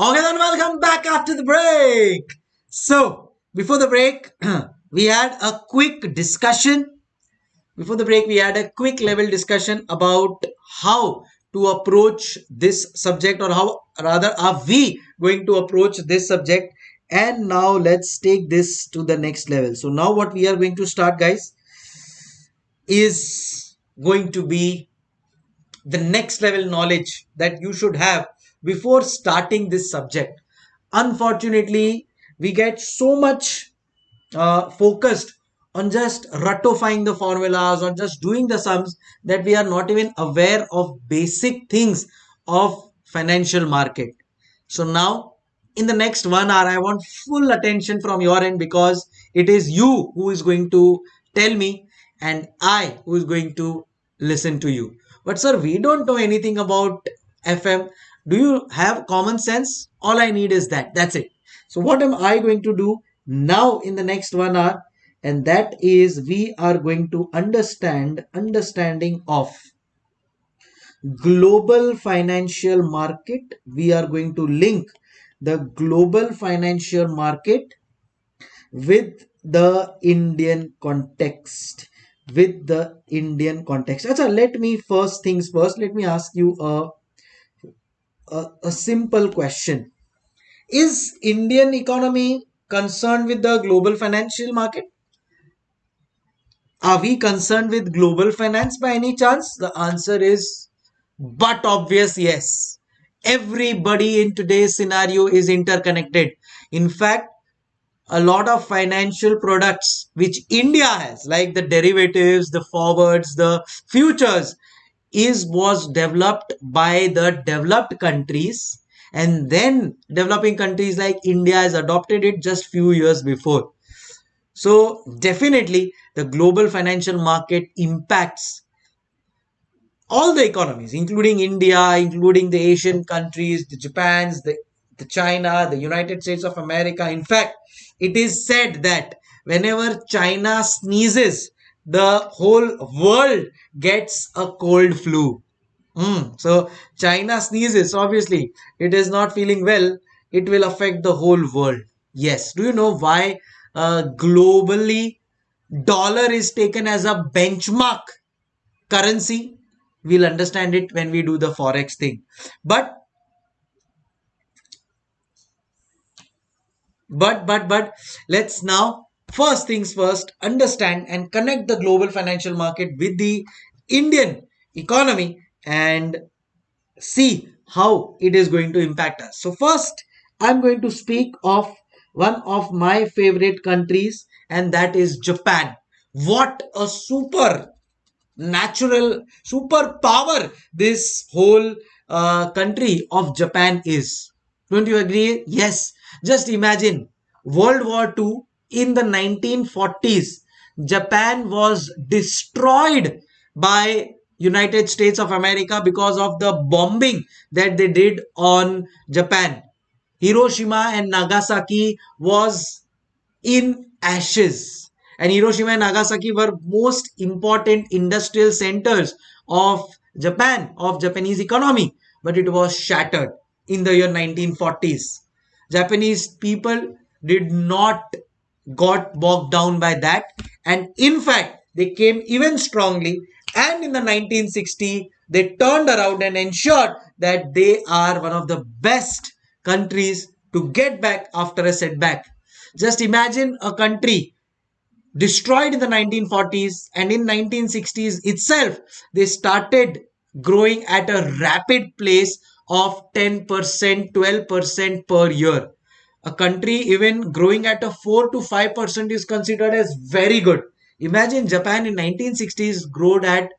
Okay, then welcome back after the break. So, before the break, we had a quick discussion. Before the break, we had a quick level discussion about how to approach this subject, or how rather are we going to approach this subject. And now let's take this to the next level. So, now what we are going to start, guys, is going to be the next level knowledge that you should have before starting this subject. Unfortunately, we get so much uh, focused on just ratifying the formulas or just doing the sums that we are not even aware of basic things of financial market. So now in the next one hour, I want full attention from your end because it is you who is going to tell me and I who is going to listen to you. But sir, we don't know anything about FM. Do you have common sense? All I need is that. That's it. So what am I going to do now in the next one hour? And that is we are going to understand understanding of global financial market. We are going to link the global financial market with the Indian context with the Indian context. Achha, let me first things first, let me ask you a, a, simple question. Is Indian economy concerned with the global financial market? Are we concerned with global finance by any chance? The answer is but obvious yes. Everybody in today's scenario is interconnected. In fact, a lot of financial products which India has, like the derivatives, the forwards, the futures, is was developed by the developed countries and then developing countries like India has adopted it just few years before. So definitely the global financial market impacts all the economies, including India, including the Asian countries, the Japans, the, the China, the United States of America. In fact, it is said that whenever China sneezes, the whole world gets a cold flu. Mm. So China sneezes, obviously, it is not feeling well. It will affect the whole world. Yes. Do you know why uh, globally dollar is taken as a benchmark currency? We'll understand it when we do the forex thing. But But, but, but let's now first things first understand and connect the global financial market with the Indian economy and see how it is going to impact us. So first, I'm going to speak of one of my favorite countries and that is Japan. What a super natural super power this whole uh, country of Japan is. Don't you agree? Yes. Just imagine World War II in the 1940s. Japan was destroyed by United States of America because of the bombing that they did on Japan. Hiroshima and Nagasaki was in ashes. And Hiroshima and Nagasaki were most important industrial centers of Japan, of Japanese economy. But it was shattered in the year 1940s. Japanese people did not got bogged down by that. And in fact they came even strongly. And in the 1960 they turned around and ensured that they are one of the best countries to get back after a setback. Just imagine a country destroyed in the 1940s and in 1960s itself they started growing at a rapid pace of 10%, 12% per year. A country even growing at a 4 to 5% is considered as very good. Imagine Japan in 1960s growed at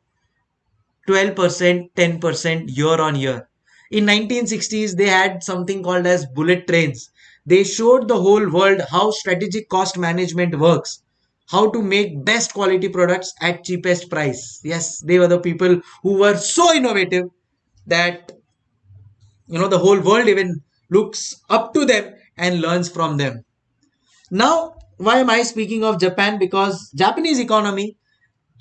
12%, 10% year on year. In 1960s, they had something called as bullet trains. They showed the whole world how strategic cost management works how to make best quality products at cheapest price yes they were the people who were so innovative that you know the whole world even looks up to them and learns from them. Now why am i speaking of japan? Because japanese economy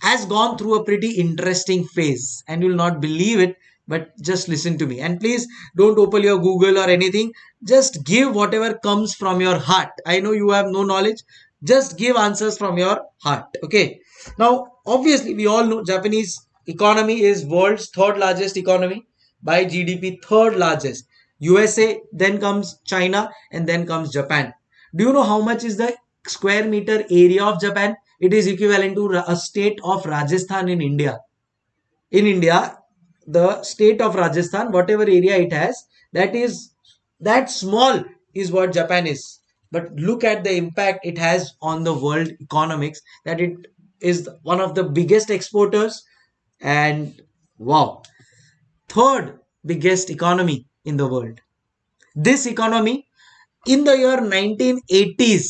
has gone through a pretty interesting phase and you'll not believe it but just listen to me. And please don't open your google or anything. Just give whatever comes from your heart. I know you have no knowledge. Just give answers from your heart okay? Now obviously we all know japanese economy is world's third largest economy by gdp third largest usa then comes china and then comes japan. Do you know how much is the square meter area of japan? It is equivalent to a state of rajasthan in india. In india the state of rajasthan whatever area it has that is that small is what japan is. But look at the impact it has on the world economics that it is one of the biggest exporters and wow. Third biggest economy in the world this economy in the year 1980s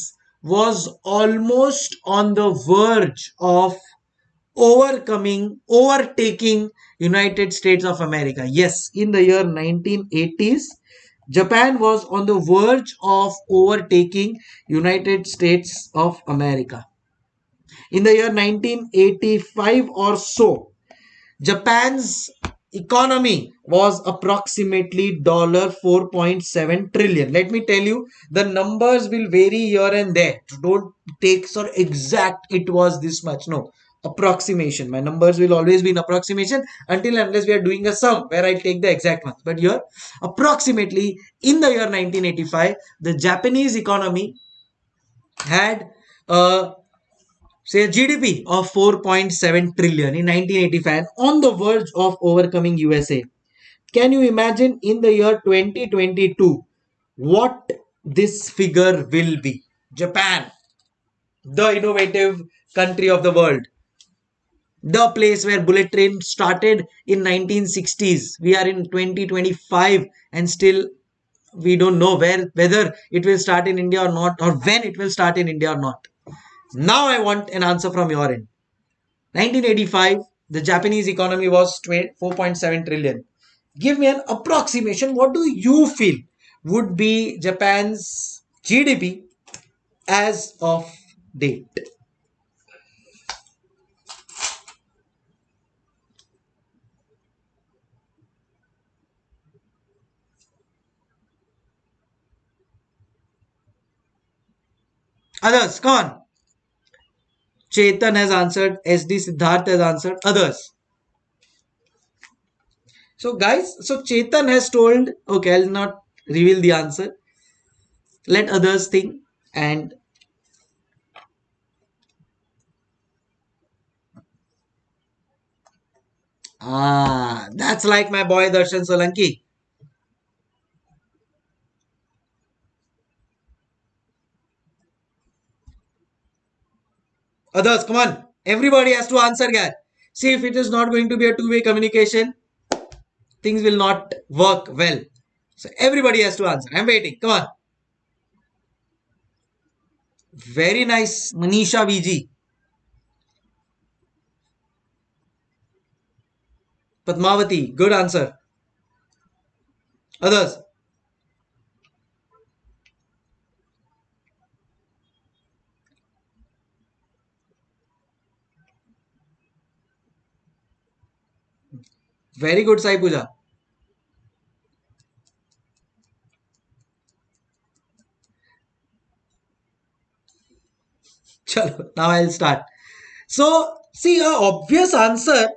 was almost on the verge of overcoming overtaking united states of america yes in the year 1980s Japan was on the verge of overtaking United States of America. In the year 1985 or so, Japan's economy was approximately dollar $4.7 trillion. Let me tell you, the numbers will vary here and there. Don't take so exact it was this much. No, approximation. My numbers will always be in approximation until unless we are doing a sum where I take the exact one But here, approximately in the year 1985, the Japanese economy had uh, say a GDP of 4.7 trillion in 1985 on the verge of overcoming USA. Can you imagine in the year 2022 what this figure will be? Japan, the innovative country of the world the place where bullet train started in 1960s we are in 2025 and still we don't know where whether it will start in india or not or when it will start in india or not now i want an answer from your end. 1985 the japanese economy was 4.7 trillion. Give me an approximation. What do you feel would be japan's gdp as of date? Others, come on. Chetan has answered. SD Siddharth has answered. Others. So, guys, so Chetan has told, okay, I'll not reveal the answer. Let others think and Ah, that's like my boy Darshan Solanki. Others, come on. Everybody has to answer, guys. See, if it is not going to be a two-way communication, things will not work well. So everybody has to answer. I'm waiting. Come on. Very nice, Manisha VG. Padmavati, good answer. Others. Very good, Sai Puja. Chalo, now I'll start. So, see, a obvious answer,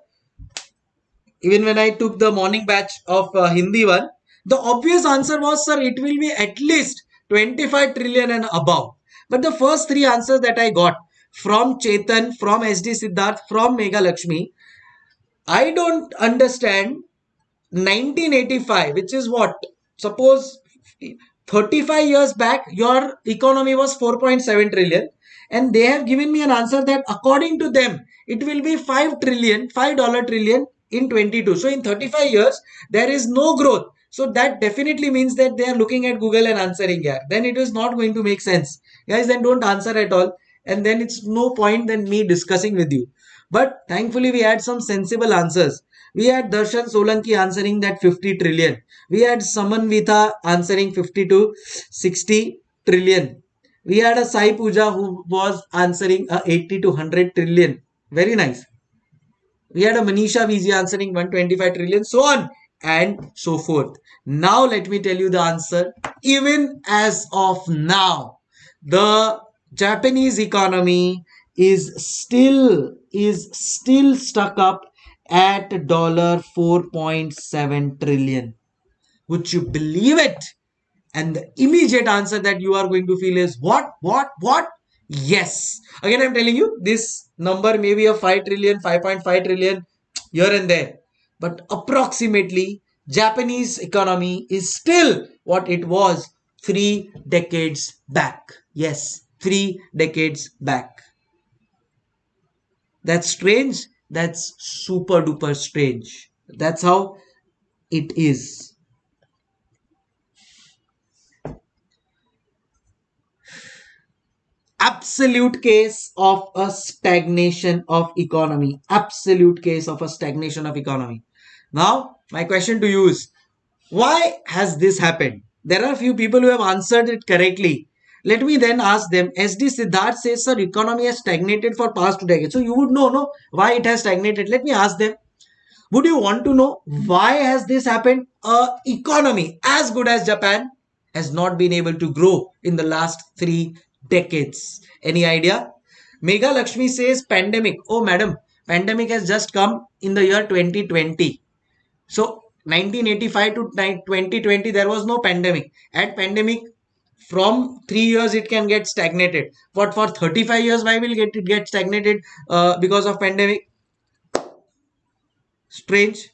even when I took the morning batch of uh, Hindi one, the obvious answer was, sir, it will be at least 25 trillion and above. But the first three answers that I got from Chetan, from SD Siddharth, from Mega Lakshmi, I don't understand 1985, which is what? Suppose 35 years back, your economy was 4.7 trillion, and they have given me an answer that according to them, it will be 5 trillion, 5 dollar trillion in 22. So in 35 years, there is no growth. So that definitely means that they are looking at Google and answering here. Then it is not going to make sense. Guys, then don't answer at all. And then it's no point than me discussing with you. But thankfully, we had some sensible answers. We had Darshan Solanki answering that 50 trillion. We had Samanvita answering 50 to 60 trillion. We had a Sai Puja who was answering a 80 to 100 trillion. Very nice. We had a Manisha VG answering 125 trillion. So on and so forth. Now let me tell you the answer. Even as of now, the Japanese economy is still is still stuck up at dollar 4.7 trillion. Would you believe it? And the immediate answer that you are going to feel is what, what, what? Yes. Again, I'm telling you, this number may be a 5 trillion, 5.5 trillion here and there. But approximately, Japanese economy is still what it was three decades back. Yes, three decades back. That's strange. That's super duper strange. That's how it is. absolute case of a stagnation of economy absolute case of a stagnation of economy now my question to you is why has this happened there are a few people who have answered it correctly let me then ask them sd siddharth says sir economy has stagnated for past two decades so you would know no why it has stagnated let me ask them would you want to know why has this happened a economy as good as japan has not been able to grow in the last 3 decades. Any idea? Mega Lakshmi says pandemic. Oh, madam, pandemic has just come in the year 2020. So 1985 to 2020, there was no pandemic. At pandemic, from three years it can get stagnated. But for 35 years, why will get it get stagnated uh, because of pandemic? Strange.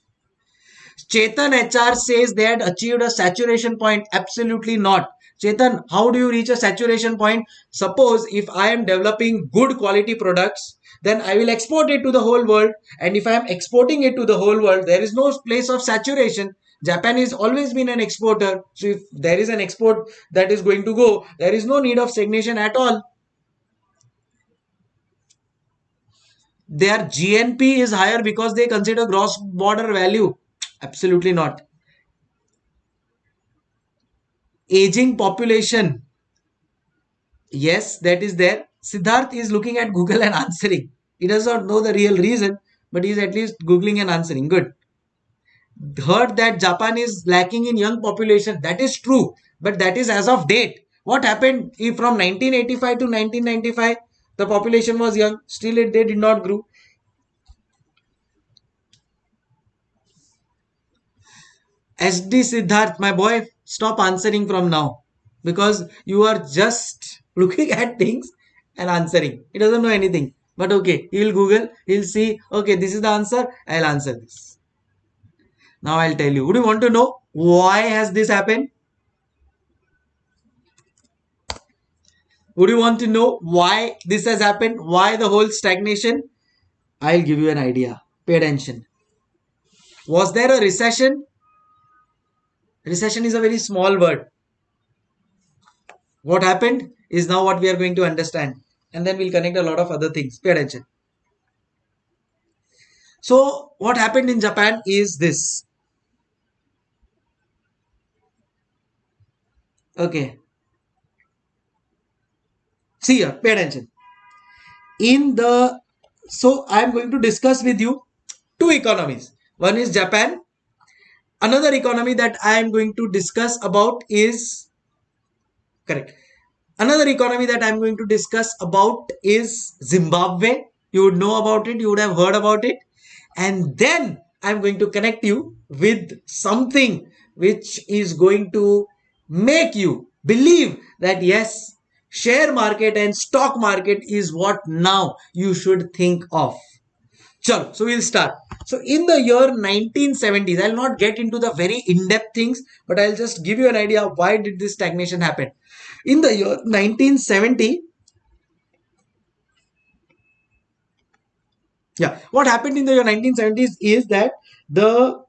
Chetan HR says they had achieved a saturation point. Absolutely not. Chetan, how do you reach a saturation point? Suppose if I am developing good quality products, then I will export it to the whole world. And if I am exporting it to the whole world, there is no place of saturation. Japan has always been an exporter. So if there is an export that is going to go, there is no need of stagnation at all. Their GNP is higher because they consider gross border value. Absolutely not aging population yes that is there siddharth is looking at google and answering he does not know the real reason but he is at least googling and answering good heard that japan is lacking in young population that is true but that is as of date what happened if from 1985 to 1995 the population was young still it, they did not grow sd siddharth my boy stop answering from now because you are just looking at things and answering. He doesn't know anything. But okay, he will Google, he'll see, okay, this is the answer, I'll answer this. Now I'll tell you. Would you want to know why has this happened? Would you want to know why this has happened? Why the whole stagnation? I'll give you an idea. Pay attention. Was there a recession? Recession is a very small word. What happened is now what we are going to understand. And then we'll connect a lot of other things. Pay attention. So, what happened in Japan is this. Okay. See here, pay attention. In the, so I am going to discuss with you two economies. One is Japan another economy that I am going to discuss about is correct. Another economy that I'm going to discuss about is Zimbabwe. You would know about it, you would have heard about it. And then I'm going to connect you with something which is going to make you believe that yes, share market and stock market is what now you should think of. Chalo, so we'll start. So in the year 1970s, I'll not get into the very in-depth things, but I'll just give you an idea why did this stagnation happen. In the year 1970, yeah, what happened in the year 1970s is that the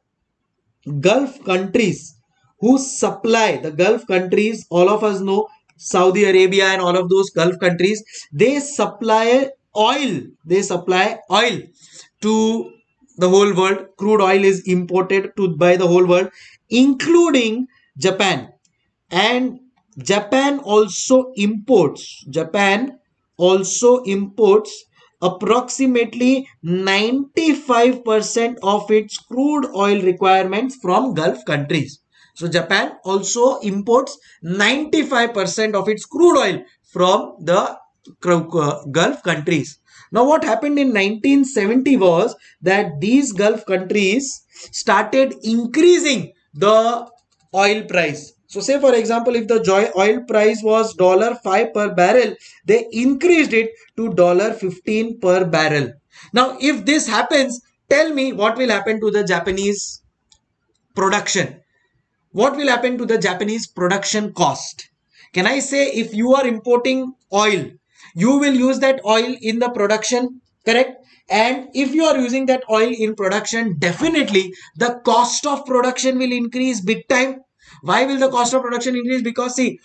Gulf countries who supply the Gulf countries, all of us know Saudi Arabia and all of those Gulf countries, they supply oil. They supply oil to the whole world. Crude oil is imported to by the whole world, including Japan. And Japan also imports. Japan also imports approximately 95% of its crude oil requirements from Gulf countries. So Japan also imports 95% of its crude oil from the uh, Gulf countries. Now what happened in 1970 was that these Gulf countries started increasing the oil price. So say for example, if the oil price was $5 per barrel, they increased it to $15 per barrel. Now if this happens, tell me what will happen to the Japanese production. What will happen to the Japanese production cost? Can I say if you are importing oil you will use that oil in the production correct? And if you are using that oil in production definitely the cost of production will increase big time. Why will the cost of production increase? Because see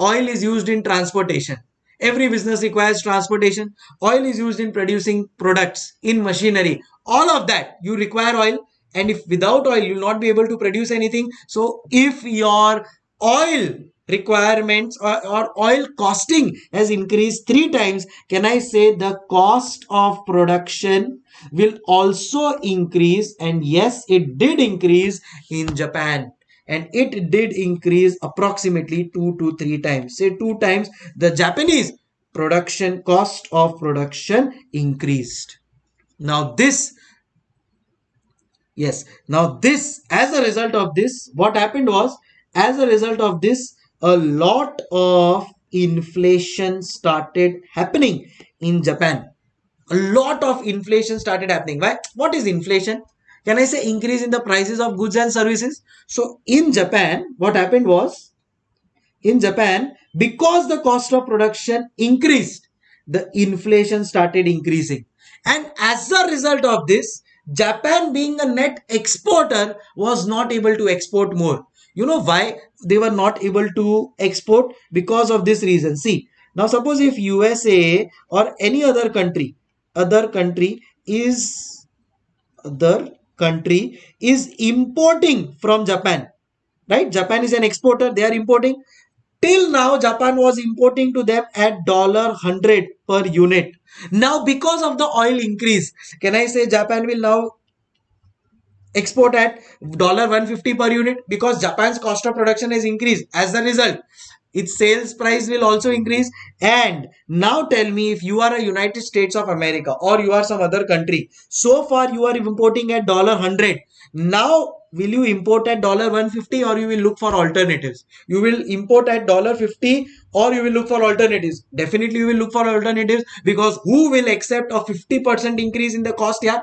oil is used in transportation. Every business requires transportation. Oil is used in producing products in machinery. All of that you require oil and if without oil you will not be able to produce anything so if your oil requirements or, or, oil costing has increased three times, can I say the cost of production will also increase? And yes, it did increase in Japan. And it did increase approximately two to three times. Say two times the Japanese production cost of production increased. Now this yes now this as a result of this what happened was as a result of this a lot of inflation started happening in Japan. A lot of inflation started happening. Why? What is inflation? Can I say increase in the prices of goods and services? So in Japan, what happened was, in Japan, because the cost of production increased, the inflation started increasing. And as a result of this, Japan being a net exporter was not able to export more. You know why they were not able to export? Because of this reason. See, now suppose if USA or any other country, other country is other country is importing from Japan, right? Japan is an exporter, they are importing. Till now, Japan was importing to them at dollar hundred per unit. Now, because of the oil increase, can I say Japan will now export at dollar $150 per unit because Japan's cost of production has increased. As a result, its sales price will also increase. And now tell me if you are a United States of America or you are some other country. So far you are importing at dollar $100. Now will you import at dollar 150 or you will look for alternatives? You will import at dollar $50 or you will look for alternatives. Definitely you will look for alternatives because who will accept a 50% increase in the cost? Yeah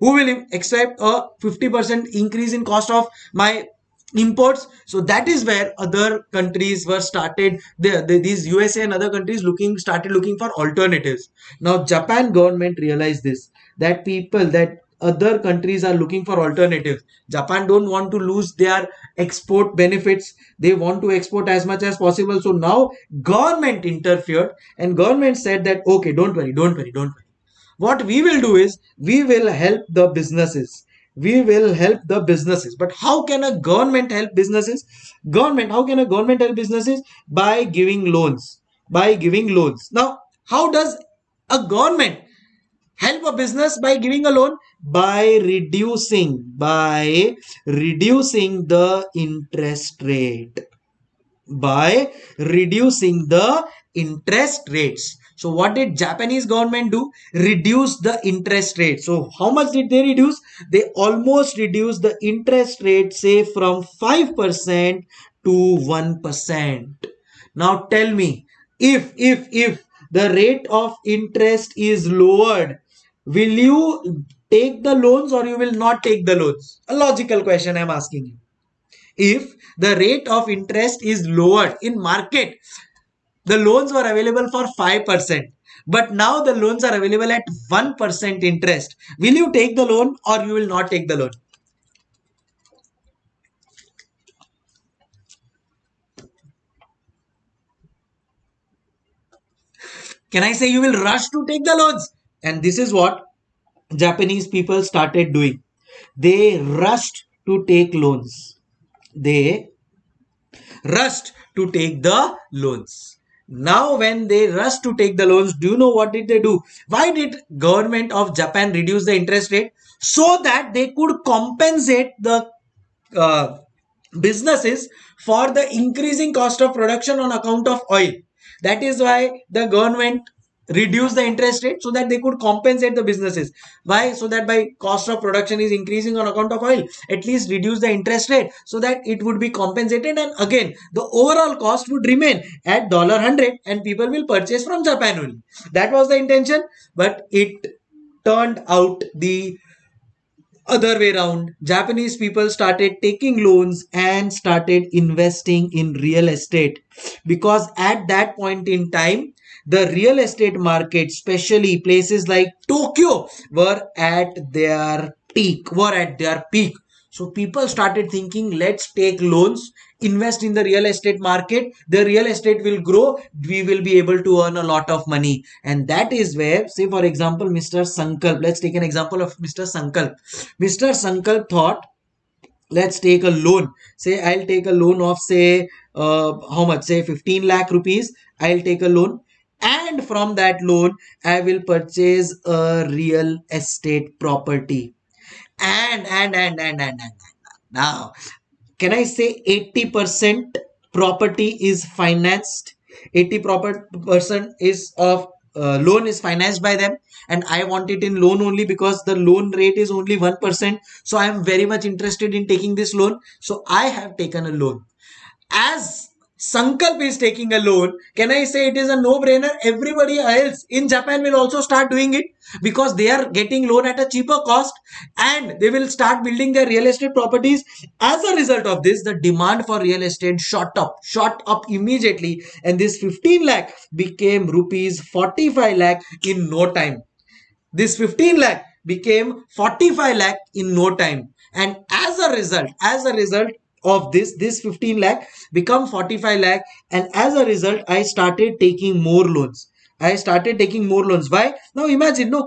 who will accept a 50% increase in cost of my imports so that is where other countries were started the, the, these usa and other countries looking started looking for alternatives now japan government realized this that people that other countries are looking for alternatives. Japan don't want to lose their export benefits. They want to export as much as possible. So now government interfered and government said that okay don't worry don't worry don't worry. What we will do is we will help the businesses. We will help the businesses. But how can a government help businesses? Government how can a government help businesses? By giving loans. By giving loans. Now how does a government help a business by giving a loan by reducing by reducing the interest rate by reducing the interest rates so what did Japanese government do? Reduce the interest rate. So how much did they reduce? They almost reduced the interest rate say from 5% to 1%. Now tell me if if if the rate of interest is lowered will you take the loans or you will not take the loans a logical question i'm asking you if the rate of interest is lowered in market the loans were available for 5%. But now the loans are available at 1% interest. Will you take the loan or you will not take the loan? Can I say you will rush to take the loans? And this is what Japanese people started doing. They rushed to take loans. They rushed to take the loans now when they rushed to take the loans do you know what did they do why did government of japan reduce the interest rate so that they could compensate the uh, businesses for the increasing cost of production on account of oil that is why the government reduce the interest rate so that they could compensate the businesses. Why? So that by cost of production is increasing on account of oil at least reduce the interest rate so that it would be compensated and again the overall cost would remain at dollar 100 and people will purchase from japan only. That was the intention but it turned out the other way around japanese people started taking loans and started investing in real estate because at that point in time the real estate market especially places like tokyo were at their peak were at their peak. So people started thinking let's take loans invest in the real estate market. The real estate will grow. We will be able to earn a lot of money. And that is where say for example mr sankalp let's take an example of mr sankalp. Mr sankalp thought let's take a loan. Say i'll take a loan of say uh, how much? Say 15 lakh rupees. I'll take a loan and from that loan i will purchase a real estate property and and and and and, and, and. now can I say 80% property is financed? 80 percent is of uh, loan is financed by them and I want it in loan only because the loan rate is only 1%. So I am very much interested in taking this loan. So I have taken a loan. As Sankalp is taking a loan, can I say it is a no-brainer? Everybody else in Japan will also start doing it because they are getting loan at a cheaper cost and they will start building their real estate properties. As a result of this, the demand for real estate shot up, shot up immediately and this 15 lakh became rupees 45 lakh in no time. This 15 lakh became 45 lakh in no time and as a result, as a result, of this this 15 lakh become 45 lakh. And as a result i started taking more loans. I started taking more loans. Why? Now imagine no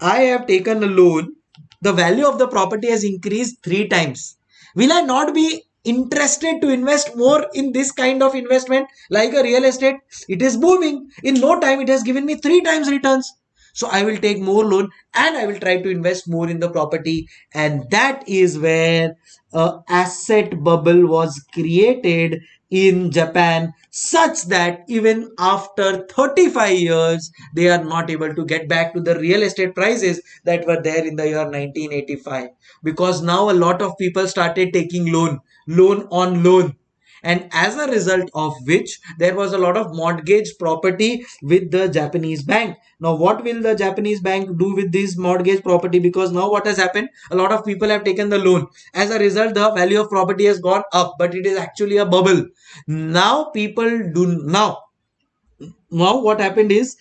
i have taken a loan. The value of the property has increased three times. Will i not be interested to invest more in this kind of investment? Like a real estate it is booming. In no time it has given me three times returns. So i will take more loan and i will try to invest more in the property. And that is where a asset bubble was created in Japan such that even after 35 years they are not able to get back to the real estate prices that were there in the year 1985 because now a lot of people started taking loan loan on loan and as a result of which there was a lot of mortgage property with the Japanese bank. Now what will the Japanese bank do with this mortgage property because now what has happened a lot of people have taken the loan as a result the value of property has gone up but it is actually a bubble. Now people do now now what happened is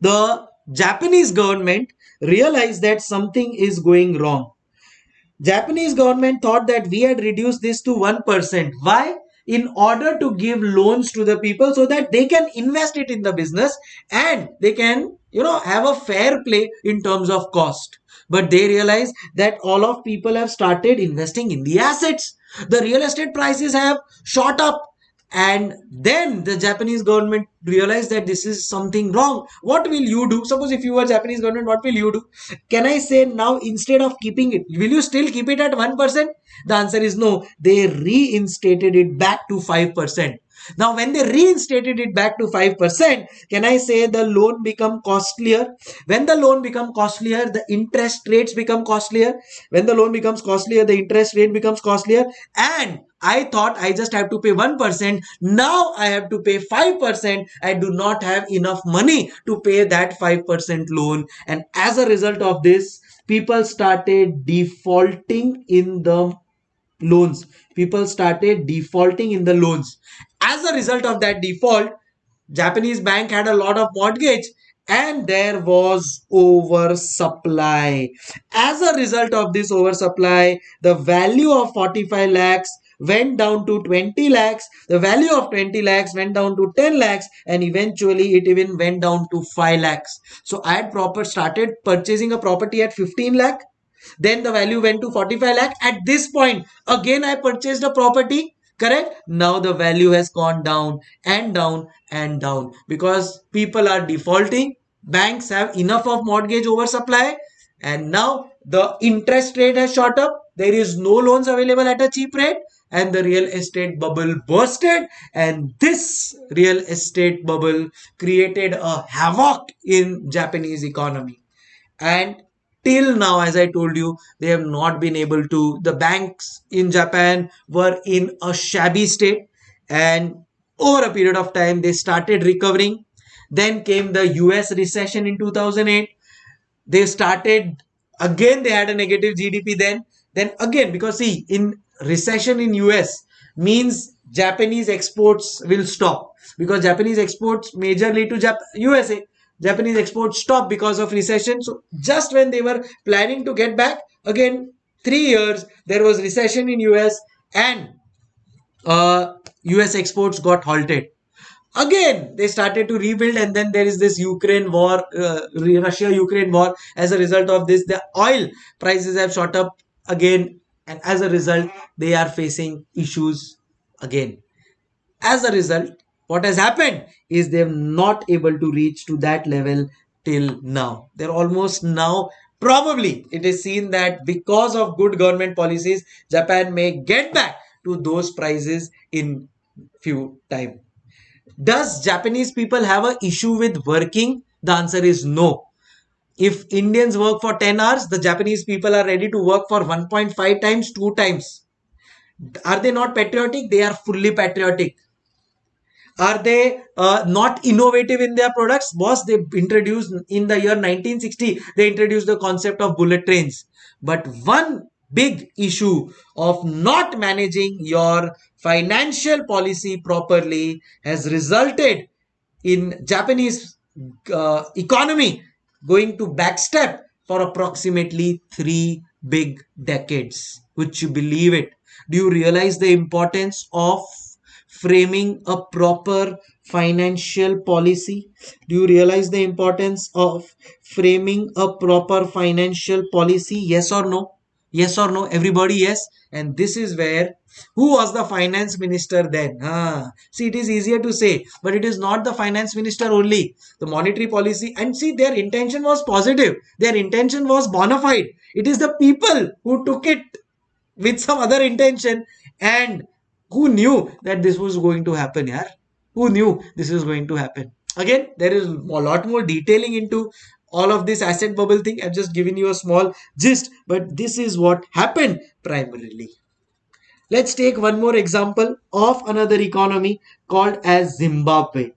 the Japanese government realized that something is going wrong Japanese government thought that we had reduced this to 1%. Why? In order to give loans to the people so that they can invest it in the business and they can, you know, have a fair play in terms of cost. But they realize that all of people have started investing in the assets. The real estate prices have shot up and then the japanese government realized that this is something wrong what will you do suppose if you were japanese government what will you do can i say now instead of keeping it will you still keep it at 1% the answer is no they reinstated it back to 5% now, when they reinstated it back to 5%, can I say the loan become costlier? When the loan become costlier, the interest rates become costlier. When the loan becomes costlier, the interest rate becomes costlier. And I thought I just have to pay 1%. Now I have to pay 5%. I do not have enough money to pay that 5% loan. And as a result of this, people started defaulting in the loans people started defaulting in the loans as a result of that default japanese bank had a lot of mortgage and there was oversupply as a result of this oversupply the value of 45 lakhs went down to 20 lakhs. The value of 20 lakhs went down to 10 lakhs and eventually it even went down to 5 lakhs. So i had proper started purchasing a property at 15 lakh. Then the value went to 45 lakh. At this point, again I purchased a property. Correct? Now the value has gone down and down and down because people are defaulting. Banks have enough of mortgage oversupply. And now the interest rate has shot up. There is no loans available at a cheap rate and the real estate bubble bursted and this real estate bubble created a havoc in japanese economy. And till now as i told you they have not been able to. The banks in japan were in a shabby state and over a period of time they started recovering. Then came the us recession in 2008 they started again they had a negative gdp then. Then again because see in recession in us means japanese exports will stop. Because japanese exports majorly to Jap- usa japanese exports stopped because of recession. So just when they were planning to get back again 3 years there was recession in us and uh, us exports got halted. Again they started to rebuild and then there is this ukraine war uh, russia ukraine war. As a result of this the oil prices have shot up again and as a result they are facing issues again. As a result what has happened is they're not able to reach to that level till now. They're almost now probably it is seen that because of good government policies japan may get back to those prices in few time. Does japanese people have a issue with working? The answer is no if Indians work for 10 hours, the Japanese people are ready to work for 1.5 times, 2 times. Are they not patriotic? They are fully patriotic. Are they uh, not innovative in their products? Boss, they introduced in the year 1960, they introduced the concept of bullet trains. But one big issue of not managing your financial policy properly has resulted in Japanese uh, economy going to backstep for approximately three big decades. Would you believe it? Do you realize the importance of framing a proper financial policy? Do you realize the importance of framing a proper financial policy? Yes or no? Yes or no? Everybody, yes. And this is where who was the finance minister then? Ah, see, it is easier to say, but it is not the finance minister only. The monetary policy, and see, their intention was positive. Their intention was bona fide. It is the people who took it with some other intention and who knew that this was going to happen, yeah? Who knew this was going to happen? Again, there is a lot more detailing into all of this asset bubble thing. I've just given you a small gist, but this is what happened primarily. Let's take one more example of another economy called as Zimbabwe.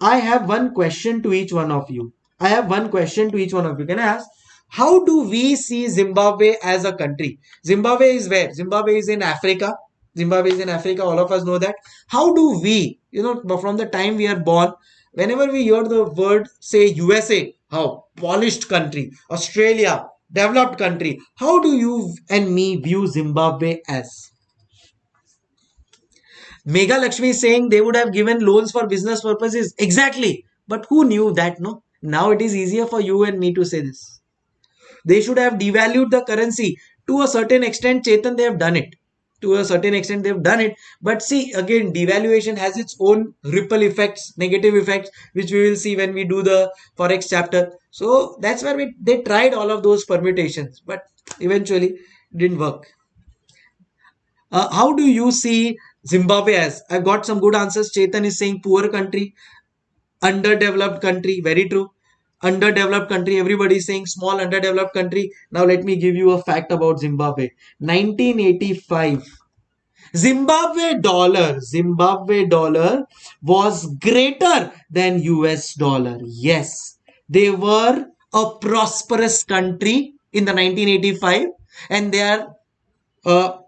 I have one question to each one of you. I have one question to each one of you. Can I ask? How do we see Zimbabwe as a country? Zimbabwe is where? Zimbabwe is in Africa. Zimbabwe is in Africa. All of us know that. How do we, you know, from the time we are born, whenever we hear the word, say USA, how? Polished country. Australia, developed country. How do you and me view Zimbabwe as? Mega Lakshmi is saying they would have given loans for business purposes. Exactly. But who knew that, no? Now it is easier for you and me to say this. They should have devalued the currency. To a certain extent, Chetan, they have done it. To a certain extent, they've done it. But see, again, devaluation has its own ripple effects, negative effects, which we will see when we do the Forex chapter. So that's where we, they tried all of those permutations, but eventually didn't work. Uh, how do you see Zimbabwe as? I've got some good answers. Chetan is saying poor country, underdeveloped country. Very true. Underdeveloped country. Everybody is saying small underdeveloped country. Now let me give you a fact about Zimbabwe. 1985. Zimbabwe dollar, Zimbabwe dollar was greater than US dollar. Yes, they were a prosperous country in the 1985 and they are uh,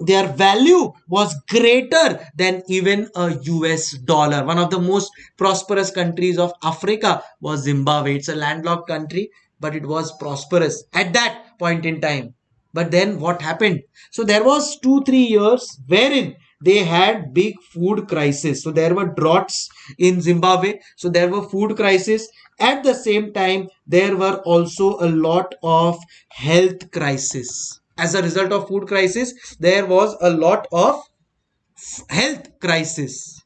their value was greater than even a US dollar. One of the most prosperous countries of Africa was Zimbabwe. It's a landlocked country, but it was prosperous at that point in time. But then what happened? So there was two, three years wherein they had big food crisis. So there were droughts in Zimbabwe. So there were food crisis. At the same time, there were also a lot of health crisis as a result of food crisis there was a lot of health crisis.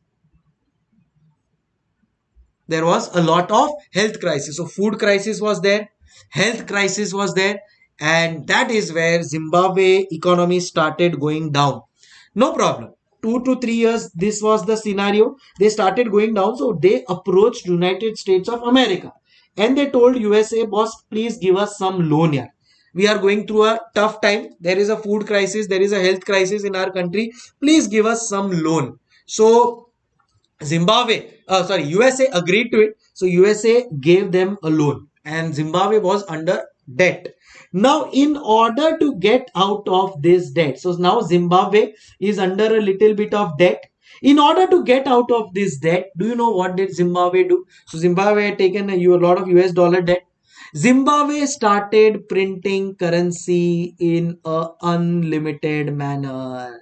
There was a lot of health crisis. So food crisis was there health crisis was there and that is where zimbabwe economy started going down. No problem. Two to three years this was the scenario. They started going down so they approached united states of america. And they told usa boss please give us some loan here we are going through a tough time there is a food crisis there is a health crisis in our country please give us some loan so Zimbabwe, uh, sorry, USA agreed to it. So USA gave them a loan and Zimbabwe was under debt. Now, in order to get out of this debt, so now Zimbabwe is under a little bit of debt. In order to get out of this debt, do you know what did Zimbabwe do? So Zimbabwe had taken a, a lot of US dollar debt. Zimbabwe started printing currency in a unlimited manner.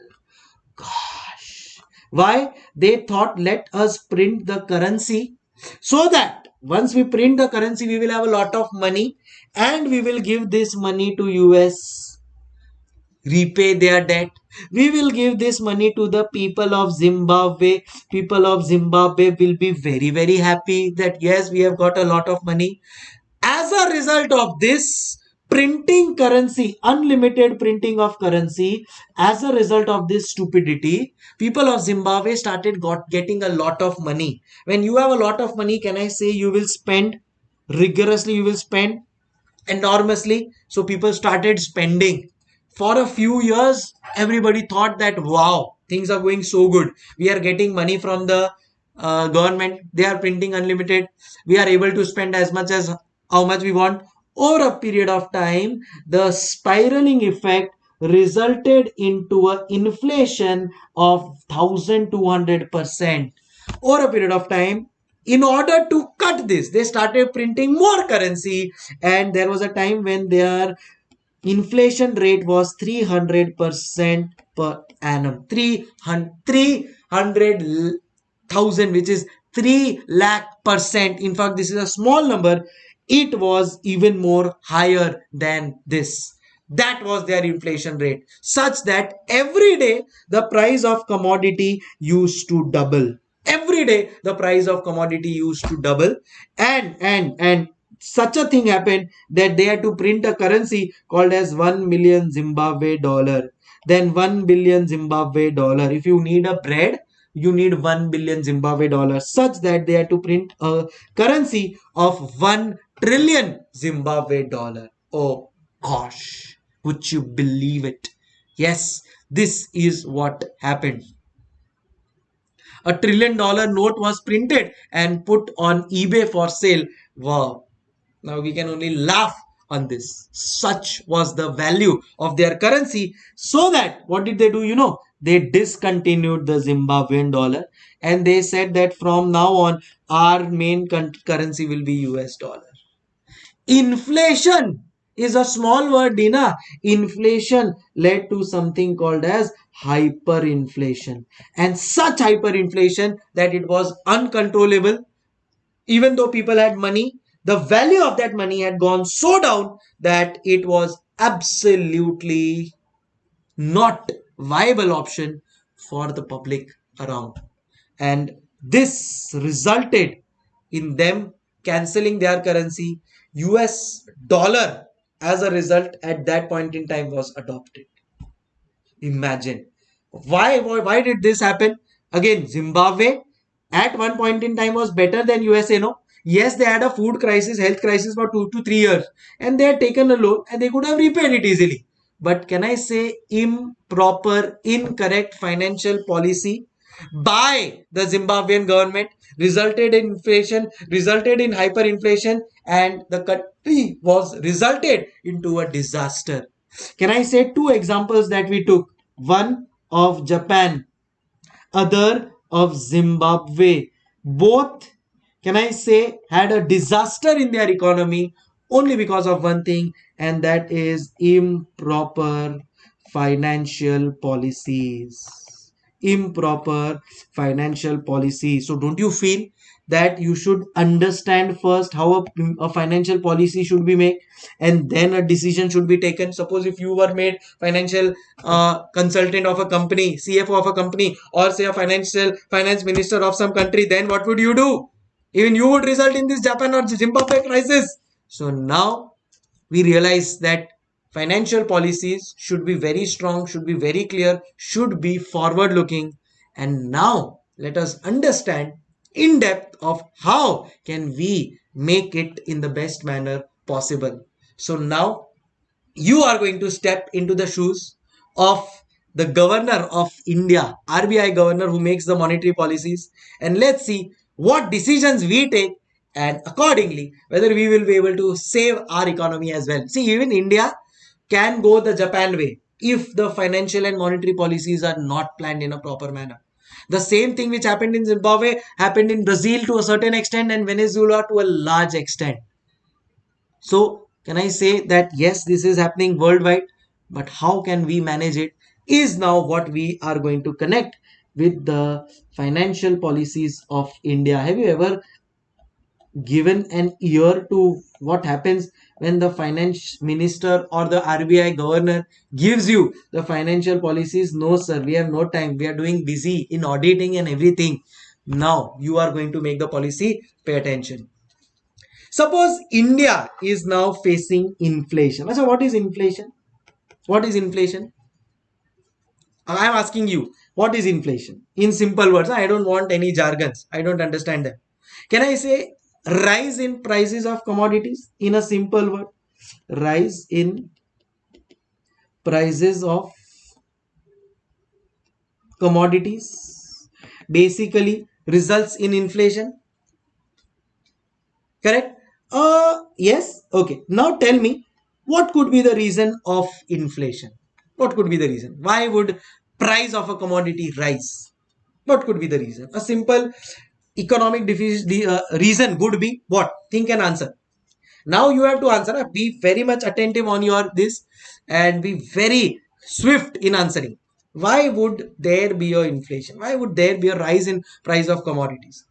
Gosh. Why? They thought let us print the currency so that once we print the currency, we will have a lot of money and we will give this money to US repay their debt. We will give this money to the people of Zimbabwe. People of Zimbabwe will be very, very happy that yes, we have got a lot of money. As a result of this, printing currency, unlimited printing of currency, as a result of this stupidity, people of Zimbabwe started got getting a lot of money. When you have a lot of money, can I say you will spend rigorously, you will spend enormously. So people started spending. For a few years, everybody thought that wow, things are going so good. We are getting money from the uh, government. They are printing unlimited. We are able to spend as much as how much we want over a period of time, the spiraling effect resulted into an inflation of 1200% over a period of time. In order to cut this, they started printing more currency, and there was a time when their inflation rate was 300% per annum. 300,000, which is 3 lakh percent. In fact, this is a small number it was even more higher than this. That was their inflation rate, such that every day the price of commodity used to double. Every day the price of commodity used to double, and and and such a thing happened that they had to print a currency called as 1 million Zimbabwe dollar. Then 1 billion Zimbabwe dollar. If you need a bread, you need 1 billion Zimbabwe dollars, such that they had to print a currency of 1 trillion Zimbabwe dollar. Oh gosh, would you believe it? Yes, this is what happened. A trillion dollar note was printed and put on eBay for sale. Wow. Now we can only laugh on this. Such was the value of their currency. So that, what did they do? You know, they discontinued the Zimbabwean dollar and they said that from now on, our main currency will be US dollar. Inflation is a small word, Dina. Inflation led to something called as hyperinflation. And such hyperinflation that it was uncontrollable. Even though people had money, the value of that money had gone so down that it was absolutely not viable option for the public around. And this resulted in them cancelling their currency US dollar as a result at that point in time was adopted. Imagine. Why, why, why did this happen? Again, Zimbabwe at one point in time was better than USA, no? Yes, they had a food crisis, health crisis for two to three years, and they had taken a loan and they could have repaid it easily. But can I say improper, incorrect financial policy by the Zimbabwean government resulted in inflation, resulted in hyperinflation, and the country was resulted into a disaster. Can I say two examples that we took? One of Japan, other of Zimbabwe. Both, can I say, had a disaster in their economy only because of one thing, and that is improper financial policies improper financial policy. So don't you feel that you should understand first how a, a, financial policy should be made and then a decision should be taken? Suppose if you were made financial uh, consultant of a company cfo of a company or say a financial finance minister of some country then what would you do? Even you would result in this japan or zimbabwe crisis. So now we realize that financial policies should be very strong should be very clear should be forward looking and now let us understand in depth of how can we make it in the best manner possible. So now you are going to step into the shoes of the governor of India, RBI governor who makes the monetary policies and let's see what decisions we take and accordingly whether we will be able to save our economy as well. See even India can go the Japan way if the financial and monetary policies are not planned in a proper manner. The same thing which happened in Zimbabwe happened in Brazil to a certain extent and Venezuela to a large extent. So, can I say that yes, this is happening worldwide, but how can we manage it is now what we are going to connect with the financial policies of India. Have you ever given an ear to what happens when the finance minister or the RBI governor gives you the financial policies. No, sir, we have no time. We are doing busy in auditing and everything. Now you are going to make the policy. Pay attention. Suppose India is now facing inflation. So what is inflation? What is inflation? I am asking you, what is inflation? In simple words, I don't want any jargons. I don't understand them. Can I say rise in prices of commodities in a simple word. Rise in prices of commodities. Basically results in inflation. Correct? Uh yes? Okay. Now tell me what could be the reason of inflation? What could be the reason? Why would price of a commodity rise? What could be the reason? A simple economic the uh, reason would be what? Think and answer. Now you have to answer uh, be very much attentive on your this and be very swift in answering. Why would there be a inflation? Why would there be a rise in price of commodities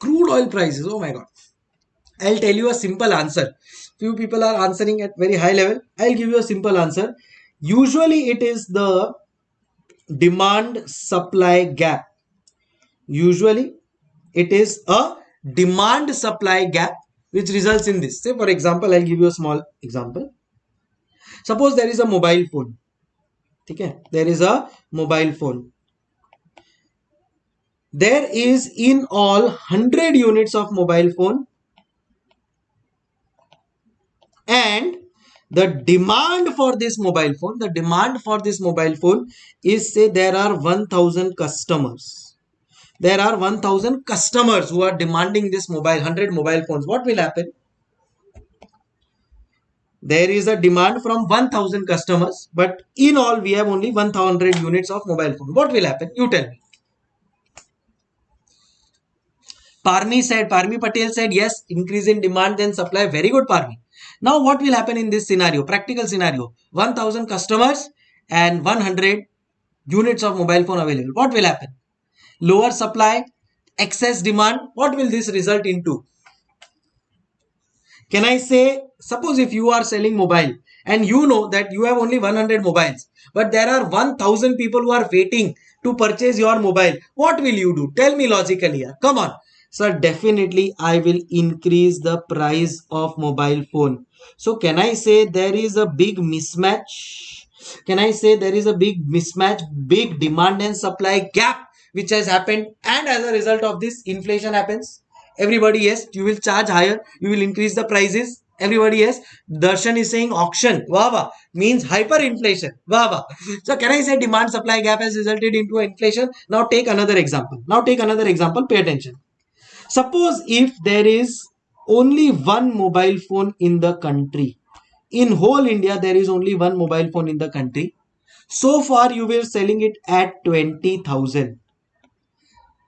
crude oil prices. Oh my god. I'll tell you a simple answer. Few people are answering at very high level. I'll give you a simple answer. Usually it is the demand supply gap. Usually it is a demand supply gap which results in this. Say for example i'll give you a small example. Suppose there is a mobile phone. Okay? There is a mobile phone there is in all 100 units of mobile phone. And the demand for this mobile phone the demand for this mobile phone is say there are 1000 customers. There are 1000 customers who are demanding this mobile 100 mobile phones. What will happen? There is a demand from 1000 customers but in all we have only 1000 units of mobile phone. What will happen? You tell me Parmi said, Parmi Patel said, yes, increase in demand then supply. Very good, Parmi. Now, what will happen in this scenario? Practical scenario. 1000 customers and 100 units of mobile phone available. What will happen? Lower supply, excess demand. What will this result into? Can I say, suppose if you are selling mobile and you know that you have only 100 mobiles, but there are 1000 people who are waiting to purchase your mobile. What will you do? Tell me logically here. Come on. So definitely I will increase the price of mobile phone. So can I say there is a big mismatch? Can I say there is a big mismatch, big demand and supply gap which has happened and as a result of this inflation happens? Everybody yes, you will charge higher, you will increase the prices. Everybody yes. Darshan is saying auction. wawa means hyperinflation. wawa So can I say demand supply gap has resulted into inflation? Now take another example. Now take another example. Pay attention. Suppose if there is only one mobile phone in the country. In whole India, there is only one mobile phone in the country. So far, you were selling it at 20,000.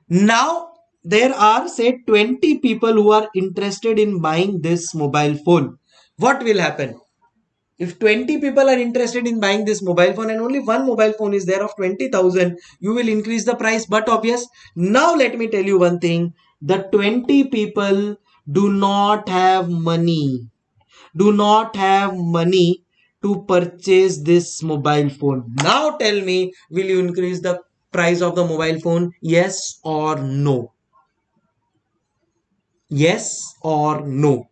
Now there are say 20 people who are interested in buying this mobile phone. What will happen? If 20 people are interested in buying this mobile phone and only one mobile phone is there of 20,000, you will increase the price. But obvious. Now let me tell you one thing. The 20 people do not have money. Do not have money to purchase this mobile phone. Now tell me, will you increase the price of the mobile phone? Yes or no? Yes or no?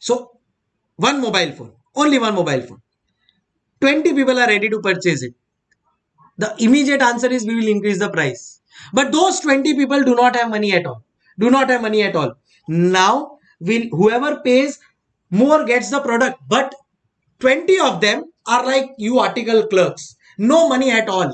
So, one mobile phone, only one mobile phone. 20 people are ready to purchase it. The immediate answer is we will increase the price. But those 20 people do not have money at all. Do not have money at all. Now, will whoever pays more gets the product. But 20 of them are like you article clerks. No money at all.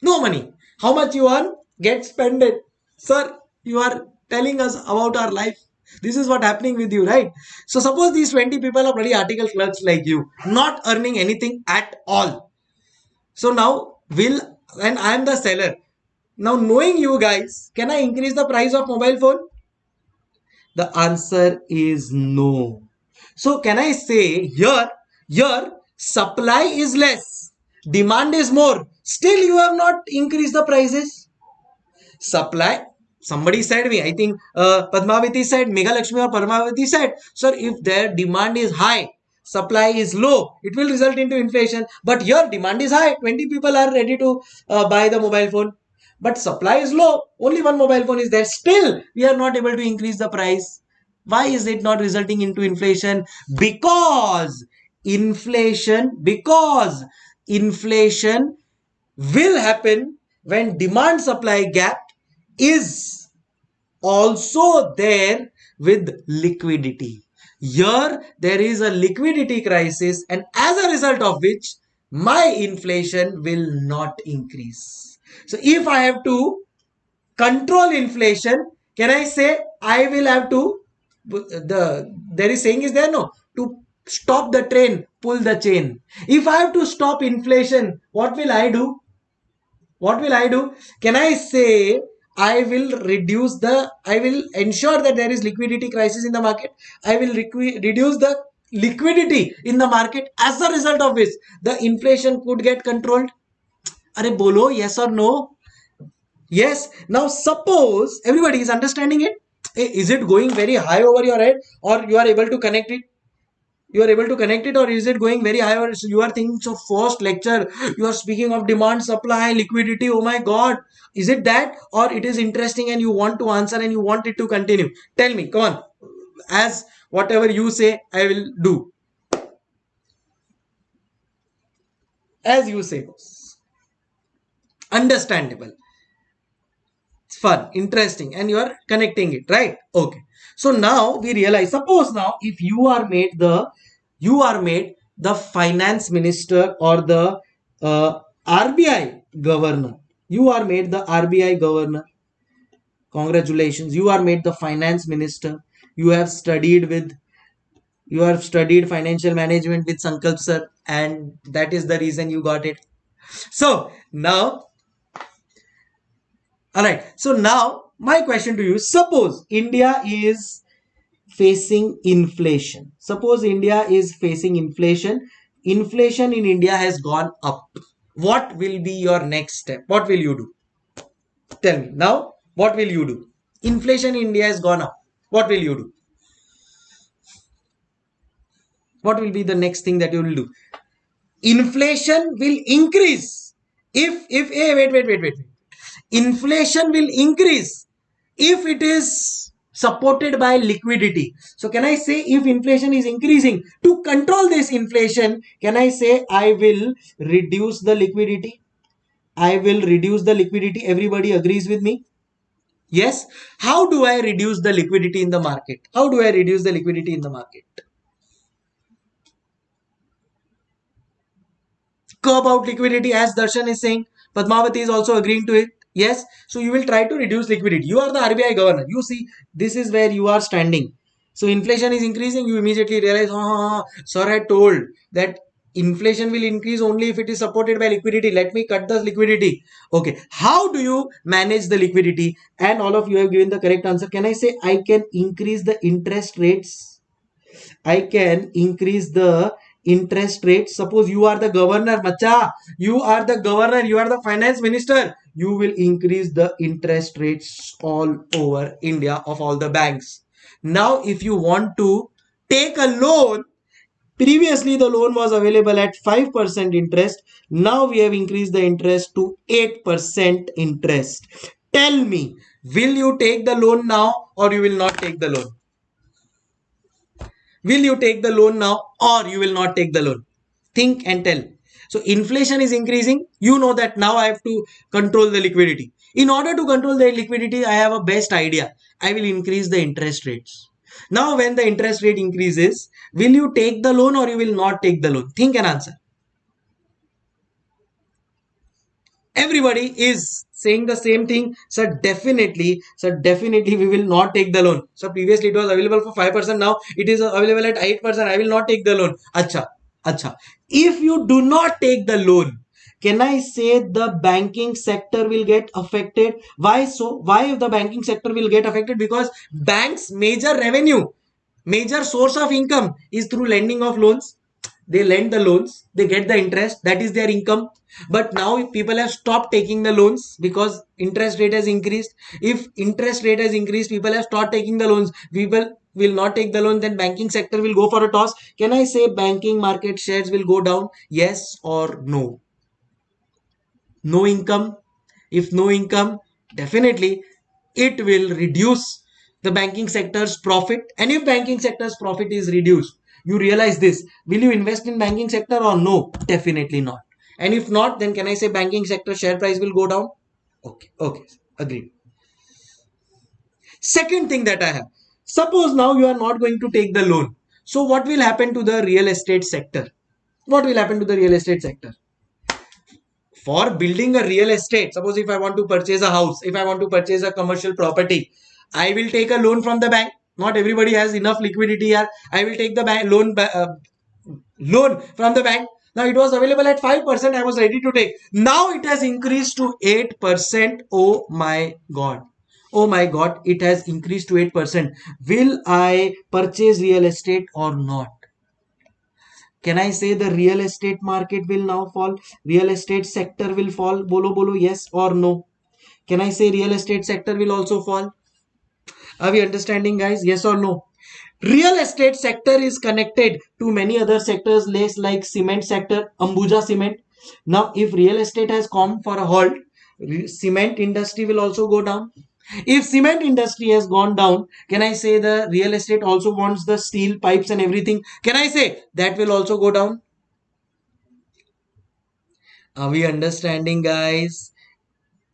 No money. How much you earn? Get spended. Sir, you are telling us about our life. This is what happening with you, right? So suppose these 20 people are bloody article clerks like you, not earning anything at all. So now will and I am the seller. Now knowing you guys, can I increase the price of mobile phone? The answer is no. So can I say here, here supply is less, demand is more. Still you have not increased the prices. Supply somebody said me i think uh, padmavati said mega lakshmi or padmavati said sir if their demand is high supply is low it will result into inflation. But your demand is high. 20 people are ready to uh, buy the mobile phone. But supply is low. Only one mobile phone is there. Still we are not able to increase the price. Why is it not resulting into inflation? Because inflation because inflation will happen when demand supply gap is also there with liquidity. Here there is a liquidity crisis and as a result of which my inflation will not increase. So if I have to control inflation, can I say I will have to the there is saying is there no to stop the train pull the chain. If i have to stop inflation what will i do? What will i do? Can i say I will reduce the, I will ensure that there is liquidity crisis in the market. I will reduce the liquidity in the market as a result of which the inflation could get controlled. Are bolo, yes or no? Yes. Now suppose everybody is understanding it. Is it going very high over your head or you are able to connect it? You are able to connect it or is it going very high or you are thinking so first lecture? You are speaking of demand supply liquidity. Oh my god. Is it that or it is interesting and you want to answer and you want it to continue? Tell me. Come on. As whatever you say i will do. As you say understandable. It's fun. Interesting. And you are connecting it. Right? Okay so now we realize, suppose now if you are made the, you are made the finance minister or the uh, RBI governor. You are made the RBI governor. Congratulations. You are made the finance minister. You have studied with, you have studied financial management with Sankalp sir and that is the reason you got it. So now, all right. So now my question to you suppose india is facing inflation. Suppose india is facing inflation. Inflation in india has gone up. What will be your next step? What will you do? Tell me. Now what will you do? Inflation in india has gone up. What will you do? What will be the next thing that you will do? Inflation will increase. If if eh, hey, wait wait wait wait. Inflation will increase if it is supported by liquidity. So can I say if inflation is increasing to control this inflation, can I say I will reduce the liquidity? I will reduce the liquidity. Everybody agrees with me? Yes. How do I reduce the liquidity in the market? How do I reduce the liquidity in the market? Curb out liquidity as Darshan is saying. Padmavati is also agreeing to it. Yes. So you will try to reduce liquidity. You are the RBI governor. You see, this is where you are standing. So inflation is increasing. You immediately realize, oh, sir had told that inflation will increase only if it is supported by liquidity let me cut the liquidity okay how do you manage the liquidity and all of you have given the correct answer can i say i can increase the interest rates i can increase the interest rates suppose you are the governor macha you are the governor you are the finance minister you will increase the interest rates all over india of all the banks now if you want to take a loan Previously, the loan was available at 5% interest. Now we have increased the interest to 8% interest. Tell me, will you take the loan now or you will not take the loan? Will you take the loan now or you will not take the loan? Think and tell. So inflation is increasing. You know that now I have to control the liquidity. In order to control the liquidity, I have a best idea. I will increase the interest rates. Now, when the interest rate increases, will you take the loan or you will not take the loan? Think and answer. Everybody is saying the same thing. So definitely, so definitely we will not take the loan. So previously it was available for 5%. Now it is available at 8%. I will not take the loan. Acha, acha. If you do not take the loan, can I say the banking sector will get affected? Why so? Why the banking sector will get affected? Because banks' major revenue, major source of income is through lending of loans. They lend the loans, they get the interest, that is their income. But now if people have stopped taking the loans because interest rate has increased. If interest rate has increased, people have stopped taking the loans. People will not take the loan, then banking sector will go for a toss. Can I say banking market shares will go down? Yes or no? no income if no income definitely it will reduce the banking sector's profit and if banking sector's profit is reduced you realize this. Will you invest in banking sector or no? Definitely not. And if not then can i say banking sector share price will go down? Okay okay agreed. Second thing that i have. Suppose now you are not going to take the loan. So what will happen to the real estate sector? What will happen to the real estate sector? For building a real estate suppose if i want to purchase a house if i want to purchase a commercial property i will take a loan from the bank not everybody has enough liquidity here. I will take the bank loan uh, loan from the bank. Now it was available at 5% i was ready to take. Now it has increased to 8% oh my god. Oh my god. It has increased to 8% will i purchase real estate or not? Can i say the real estate market will now fall? Real estate sector will fall? Bolo bolo yes or no? Can i say real estate sector will also fall are we understanding guys yes or no real estate sector is connected to many other sectors like cement sector ambuja cement now if real estate has come for a halt cement industry will also go down if cement industry has gone down, can I say the real estate also wants the steel pipes and everything? Can I say that will also go down? Are we understanding guys?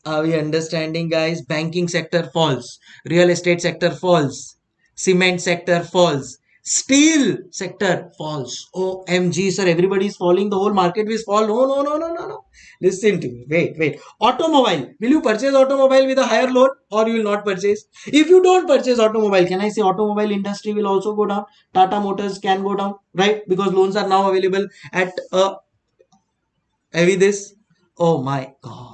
Are we understanding guys? Banking sector falls. Real estate sector falls. Cement sector falls. Steel sector falls. OMG, sir, everybody is falling. The whole market will fall. No, no, no, no, no, no. Listen to me. Wait, wait. Automobile. Will you purchase automobile with a higher loan or you will not purchase? If you don't purchase automobile, can I say automobile industry will also go down? Tata Motors can go down, right? Because loans are now available at a heavy this. Oh my God.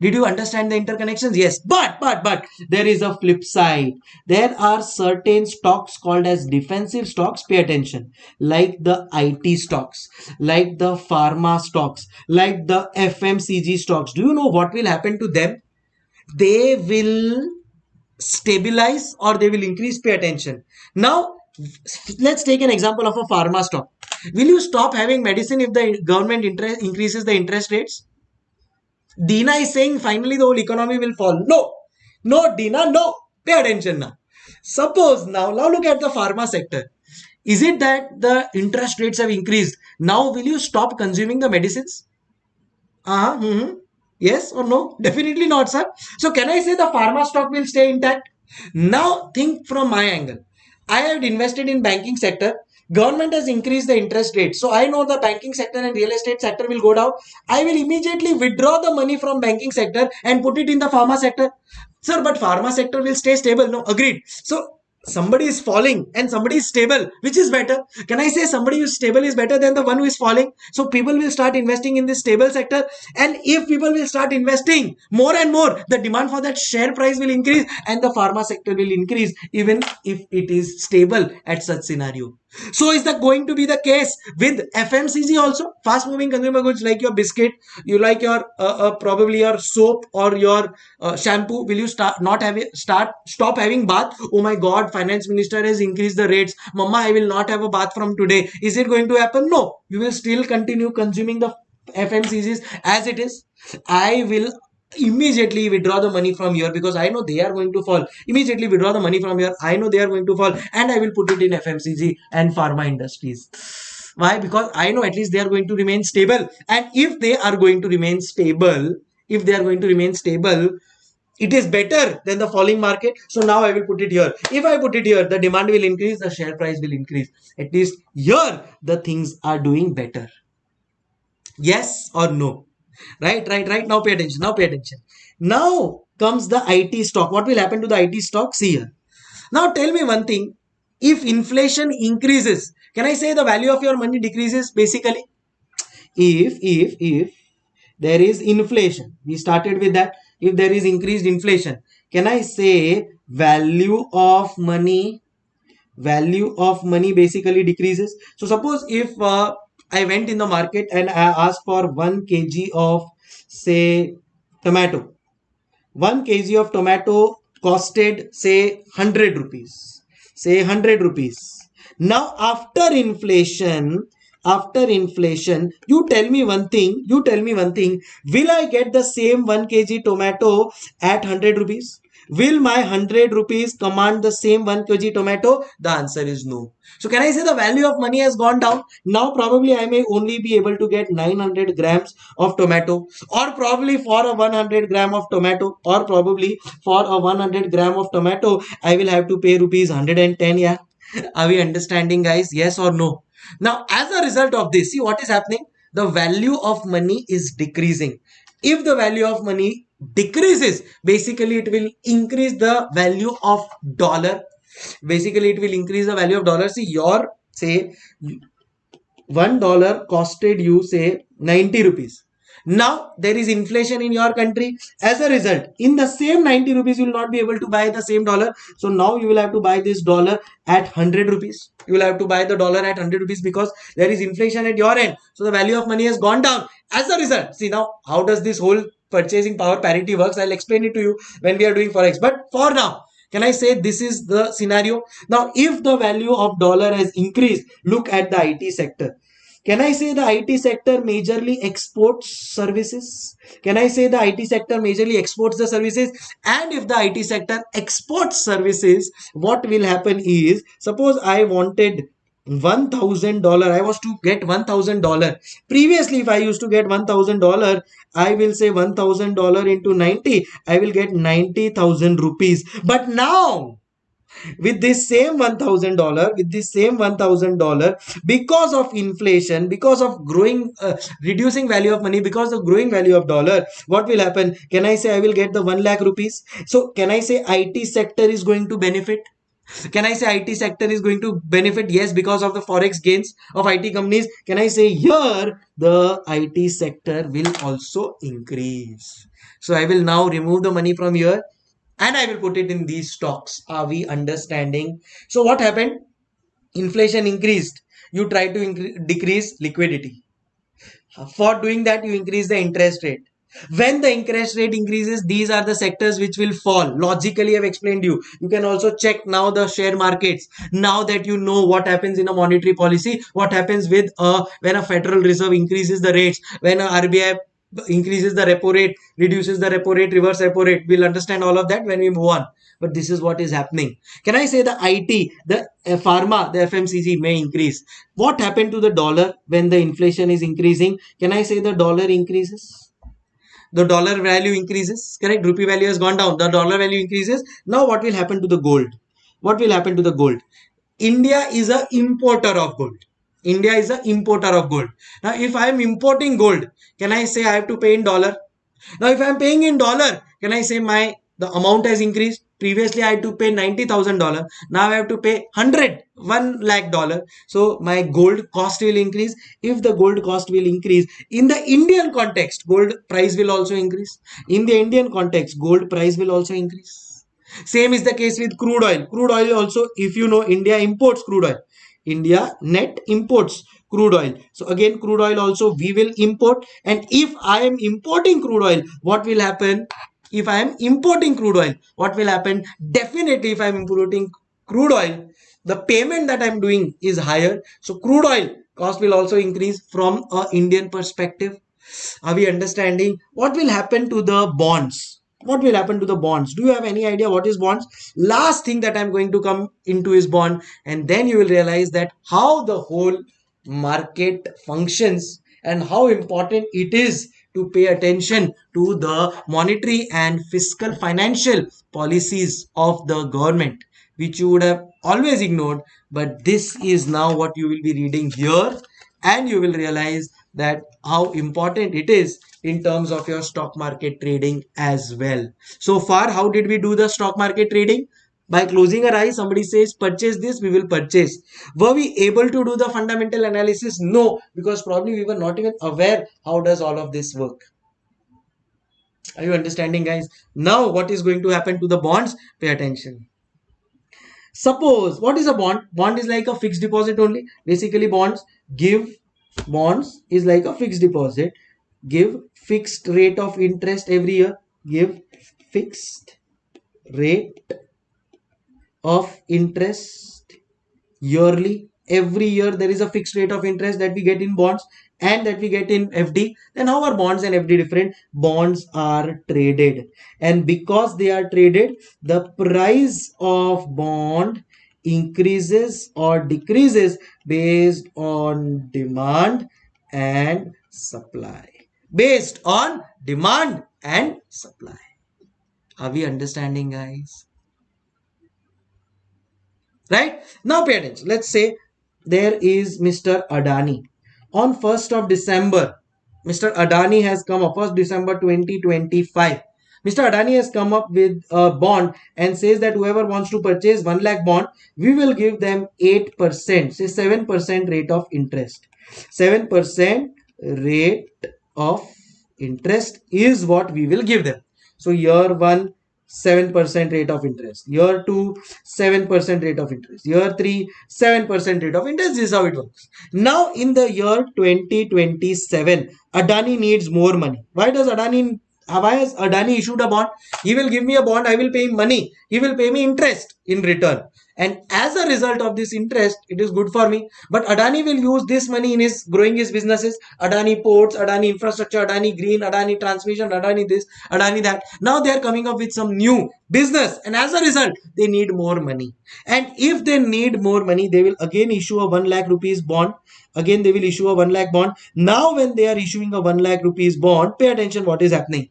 Did you understand the interconnections? Yes. But, but, but there is a flip side. There are certain stocks called as defensive stocks. Pay attention. Like the IT stocks, like the pharma stocks, like the FMCG stocks. Do you know what will happen to them? They will stabilize or they will increase. Pay attention. Now, let's take an example of a pharma stock. Will you stop having medicine if the government interest increases the interest rates? Dina is saying finally the whole economy will fall. No, no, Dina, no. Pay attention now. Suppose now, now look at the pharma sector. Is it that the interest rates have increased? Now, will you stop consuming the medicines? Uh-huh. Mm-hmm. Yes or no? Definitely not, sir. So, can I say the pharma stock will stay intact? Now, think from my angle. I have invested in banking sector government has increased the interest rate. So i know the banking sector and real estate sector will go down. I will immediately withdraw the money from banking sector and put it in the pharma sector. Sir but pharma sector will stay stable. No agreed. So somebody is falling and somebody is stable. Which is better? Can i say somebody who is stable is better than the one who is falling? So people will start investing in this stable sector. And if people will start investing more and more the demand for that share price will increase and the pharma sector will increase even if it is stable at such scenario so is that going to be the case with FMCG also? Fast moving consumer goods like your biscuit, you like your uh, uh, probably your soap or your uh, shampoo. Will you start not have start stop having bath? Oh my God, finance minister has increased the rates. Mama, I will not have a bath from today. Is it going to happen? No, you will still continue consuming the FMCGs as it is. I will immediately withdraw the money from here because I know they are going to fall. Immediately withdraw the money from here. I know they are going to fall and I will put it in FMCG and pharma industries. Why? Because I know at least they are going to remain stable. And if they are going to remain stable, if they are going to remain stable, it is better than the falling market. So now I will put it here. If I put it here, the demand will increase, the share price will increase. At least here, the things are doing better. Yes or no? Right right right. Now pay attention. Now pay attention. Now comes the it stock. What will happen to the it stock? See here. Now tell me one thing. If inflation increases can i say the value of your money decreases basically? If if if there is inflation we started with that. If there is increased inflation can i say value of money value of money basically decreases? So suppose if uh, I went in the market and I asked for 1 kg of say tomato. 1 kg of tomato costed say 100 rupees. Say 100 rupees. Now after inflation, after inflation, you tell me one thing, you tell me one thing, will I get the same 1 kg tomato at 100 rupees? Will my 100 rupees command the same 1 kg tomato? The answer is no. So can I say the value of money has gone down? Now probably I may only be able to get 900 grams of tomato or probably for a 100 gram of tomato or probably for a 100 gram of tomato I will have to pay rupees 110 yeah. Are we understanding guys? Yes or no? Now as a result of this, see what is happening? The value of money is decreasing. If the value of money decreases. Basically it will increase the value of dollar. Basically it will increase the value of dollar. See your say one dollar costed you say 90 rupees. Now there is inflation in your country. As a result in the same 90 rupees you will not be able to buy the same dollar. So now you will have to buy this dollar at 100 rupees. You will have to buy the dollar at 100 rupees because there is inflation at your end. So the value of money has gone down. As a result see now how does this whole purchasing power parity works i'll explain it to you when we are doing forex but for now can i say this is the scenario now if the value of dollar has increased look at the it sector can I say the IT sector majorly exports services? Can I say the IT sector majorly exports the services? And if the IT sector exports services, what will happen is, suppose I wanted $1000 i was to get $1000 previously if i used to get $1000 i will say $1000 into 90 i will get 90000 rupees. But now with this same $1000 with this same $1000 because of inflation because of growing uh, reducing value of money because of growing value of dollar what will happen? Can i say i will get the 1 lakh rupees? So can i say it sector is going to benefit can i say it sector is going to benefit yes because of the forex gains of it companies can i say here the it sector will also increase so i will now remove the money from here and I will put it in these stocks. Are we understanding? So what happened? Inflation increased. You try to decrease liquidity. For doing that, you increase the interest rate. When the interest rate increases, these are the sectors which will fall. Logically, I've explained you. You can also check now the share markets. Now that you know what happens in a monetary policy, what happens with uh, when a Federal Reserve increases the rates, when a RBI increases the repo rate, reduces the repo rate, reverse repo rate. We'll understand all of that when we move on. But this is what is happening. Can I say the IT, the uh, pharma, the FMCG may increase? What happened to the dollar when the inflation is increasing? Can I say the dollar increases? The dollar value increases, correct? Rupee value has gone down. The dollar value increases. Now what will happen to the gold? What will happen to the gold? India is a importer of gold India is a importer of gold. Now, if I am importing gold, can I say I have to pay in dollar? Now, if I am paying in dollar, can I say my the amount has increased? Previously i had to pay $90000 now i have to pay 100 1 lakh dollar so my gold cost will increase. If the gold cost will increase in the indian context gold price will also increase. In the indian context gold price will also increase. Same is the case with crude oil. Crude oil also if you know india imports crude oil. India net imports crude oil. So again crude oil also we will import. And if i am importing crude oil what will happen if i am importing crude oil what will happen? Definitely if i am importing crude oil the payment that i'm doing is higher. So crude oil cost will also increase from a indian perspective. Are we understanding? What will happen to the bonds? What will happen to the bonds? Do you have any idea what is bonds? Last thing that i'm going to come into is bond. And then you will realize that how the whole market functions and how important it is to pay attention to the monetary and fiscal financial policies of the government which you would have always ignored. But this is now what you will be reading here and you will realize that how important it is in terms of your stock market trading as well. So far how did we do the stock market trading by closing our eyes somebody says purchase this we will purchase. Were we able to do the fundamental analysis? No because probably we were not even aware how does all of this work. Are you understanding guys? Now what is going to happen to the bonds? Pay attention. Suppose what is a bond? Bond is like a fixed deposit only. Basically bonds give bonds is like a fixed deposit. Give fixed rate of interest every year. Give fixed rate of interest yearly. Every year there is a fixed rate of interest that we get in bonds and that we get in FD then how are bonds and FD different? Bonds are traded. And because they are traded the price of bond increases or decreases based on demand and supply. Based on demand and supply. Are we understanding guys right? Now pay attention. Let's say there is mr adani. On 1st of december mr adani has come up. 1st december 2025 mr adani has come up with a bond and says that whoever wants to purchase 1 lakh bond we will give them 8% say 7% rate of interest. 7% rate of interest is what we will give them. So year 1 7% rate of interest. Year 2, 7% rate of interest. Year 3, 7% rate of interest. This is how it works. Now, in the year 2027, Adani needs more money. Why does Adani why has Adani issued a bond? He will give me a bond, I will pay him money. He will pay me interest in return. And as a result of this interest, it is good for me. But Adani will use this money in his growing his businesses. Adani ports, Adani infrastructure, Adani green, Adani transmission, Adani this, Adani that. Now they are coming up with some new business. And as a result, they need more money. And if they need more money, they will again issue a 1 lakh rupees bond. Again, they will issue a 1 lakh bond. Now when they are issuing a 1 lakh rupees bond, pay attention what is happening.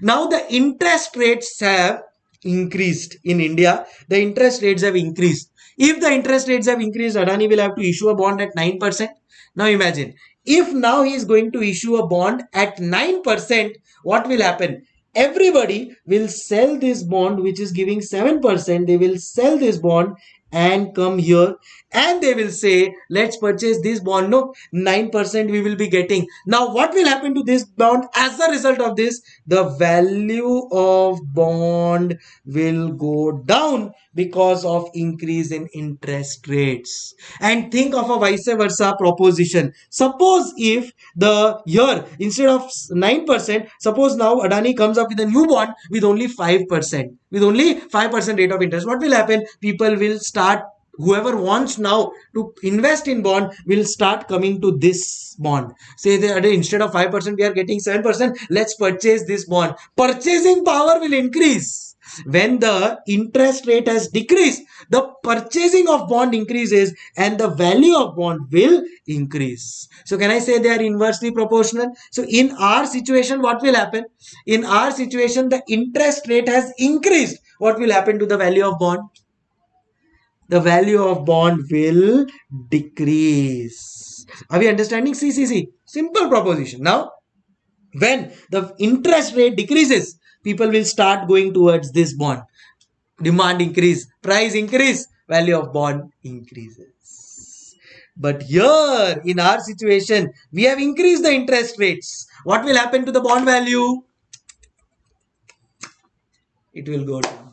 Now the interest rates have increased in India. The interest rates have increased. If the interest rates have increased, Adani will have to issue a bond at 9%. Now imagine, if now he is going to issue a bond at 9%, what will happen? Everybody will sell this bond which is giving 7%. They will sell this bond and come here. And they will say let's purchase this bond. No 9% we will be getting. Now what will happen to this bond? As a result of this the value of bond will go down because of increase in interest rates. And think of a vice versa proposition. Suppose if the year instead of 9% suppose now adani comes up with a new bond with only 5% with only 5% rate of interest. What will happen? People will start whoever wants now to invest in bond will start coming to this bond. Say that uh, instead of 5% we are getting 7% let's purchase this bond. Purchasing power will increase. When the interest rate has decreased the purchasing of bond increases and the value of bond will increase so can i say they are inversely proportional so in our situation what will happen in our situation the interest rate has increased what will happen to the value of bond the value of bond will decrease. Are we understanding? See, see, see. Simple proposition. Now, when the interest rate decreases, people will start going towards this bond. Demand increase, price increase, value of bond increases. But here in our situation, we have increased the interest rates. What will happen to the bond value? It will go down.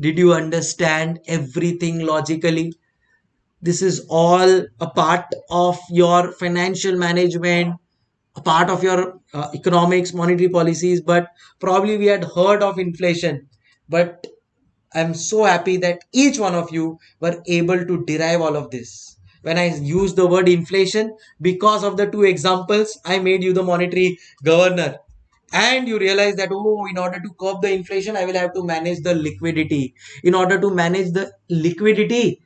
Did you understand everything logically? This is all a part of your financial management, a part of your uh, economics, monetary policies, but probably we had heard of inflation. But I'm so happy that each one of you were able to derive all of this. When I use the word inflation, because of the two examples, I made you the monetary governor. And you realize that, oh, in order to curb the inflation, I will have to manage the liquidity. In order to manage the liquidity,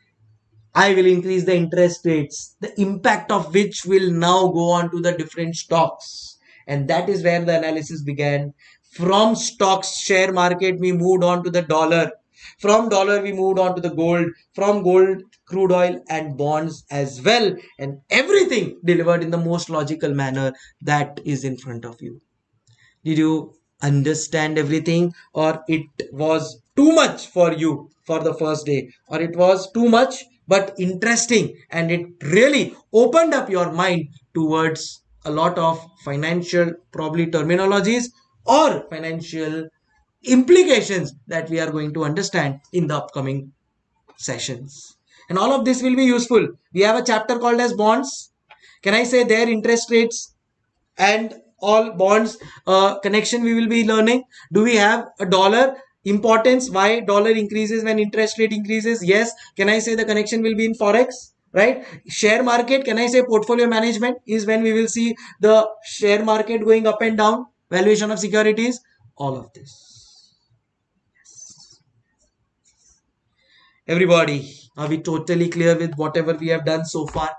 I will increase the interest rates, the impact of which will now go on to the different stocks. And that is where the analysis began. From stocks, share market, we moved on to the dollar. From dollar, we moved on to the gold. From gold, crude oil and bonds as well. And everything delivered in the most logical manner that is in front of you. Did you understand everything or it was too much for you for the first day or it was too much but interesting and it really opened up your mind towards a lot of financial probably terminologies or financial implications that we are going to understand in the upcoming sessions. And all of this will be useful. We have a chapter called as bonds. Can i say their interest rates and all bonds uh, connection we will be learning? Do we have a dollar importance? Why dollar increases when interest rate increases? Yes. Can i say the connection will be in forex? Right? Share market can i say portfolio management is when we will see the share market going up and down valuation of securities all of this everybody are we totally clear with whatever we have done so far?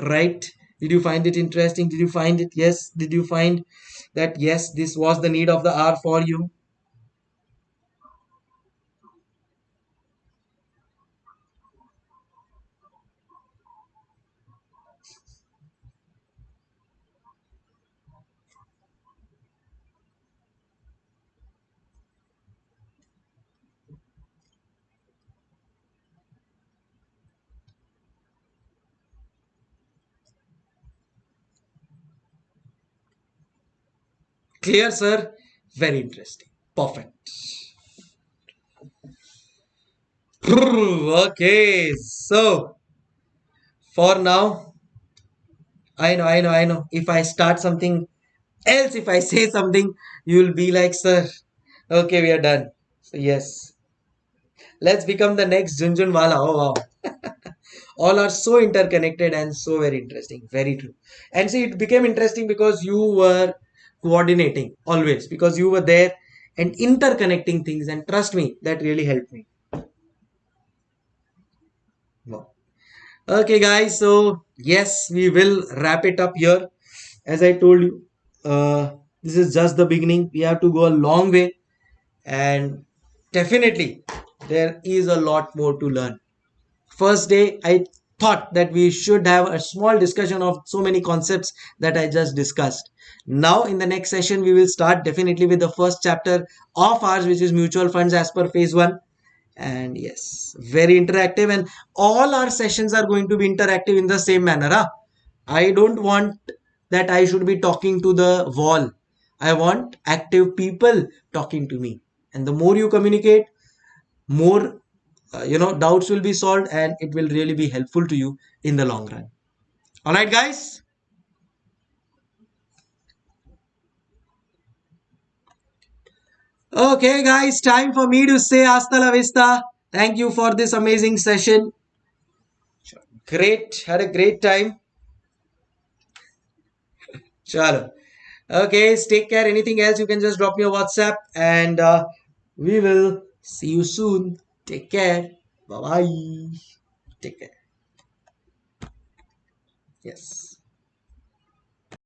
Right? Did you find it interesting? Did you find it? Yes. Did you find that yes this was the need of the hour for you Clear, sir? Very interesting. Perfect. Okay, so for now, I know, I know, I know. If I start something else, if I say something, you'll be like, sir, okay, we are done. So, yes. Let's become the next Jhunjhunwala. Oh, wow. All are so interconnected and so very interesting. Very true. And see, it became interesting because you were coordinating always because you were there and interconnecting things and trust me that really helped me. Wow. okay guys so yes we will wrap it up here. As i told you uh, this is just the beginning. We have to go a long way and definitely there is a lot more to learn. First day i thought that we should have a small discussion of so many concepts that I just discussed. Now, in the next session, we will start definitely with the first chapter of ours, which is mutual funds as per phase one. And yes, very interactive, and all our sessions are going to be interactive in the same manner. Huh? I don't want that I should be talking to the wall. I want active people talking to me. And the more you communicate, more uh, you know doubts will be solved and it will really be helpful to you in the long run. All right guys? Okay guys time for me to say hasta la vista. Thank you for this amazing session. Great had a great time. Chalo. Okay take care. Anything else you can just drop me a whatsapp and uh, we will see you soon Take care. Bye bye. Take care. Yes.